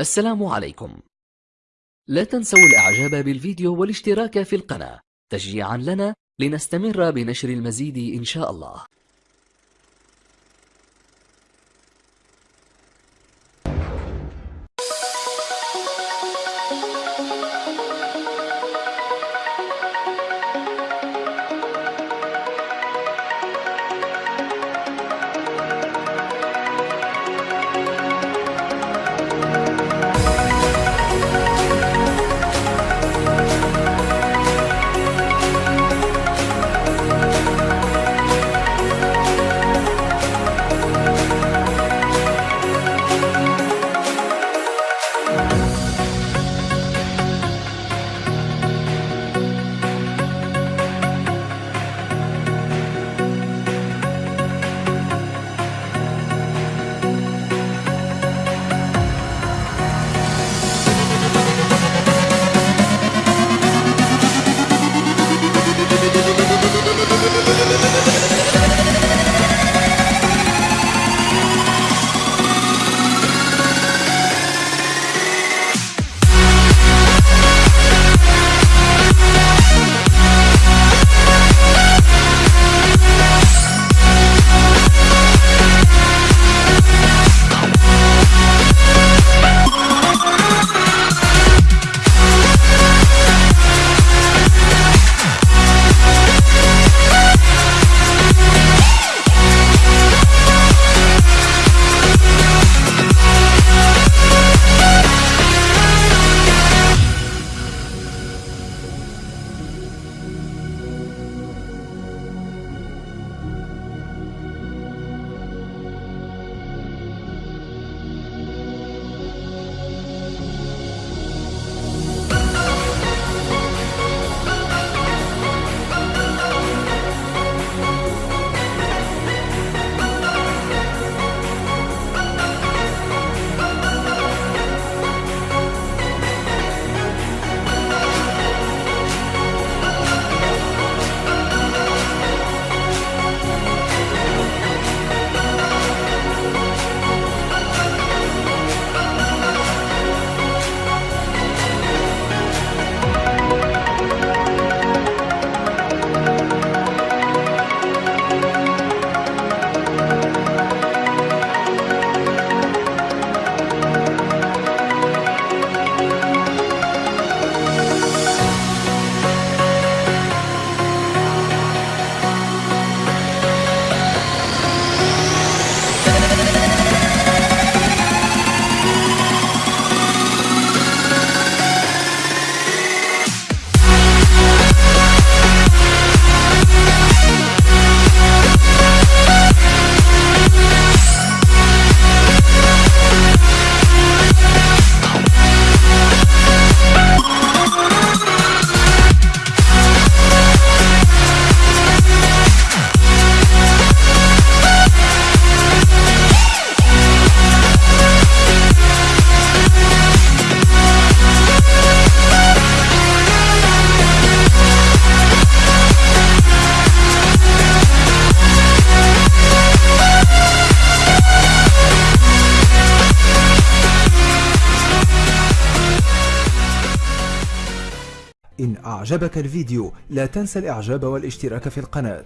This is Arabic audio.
السلام عليكم. لا تنسوا الإعجاب بالفيديو والاشتراك في القناة تشجيعا لنا لنستمر بنشر المزيد إن شاء الله. إن أعجبك الفيديو لا تنسى الإعجاب والاشتراك في القناة.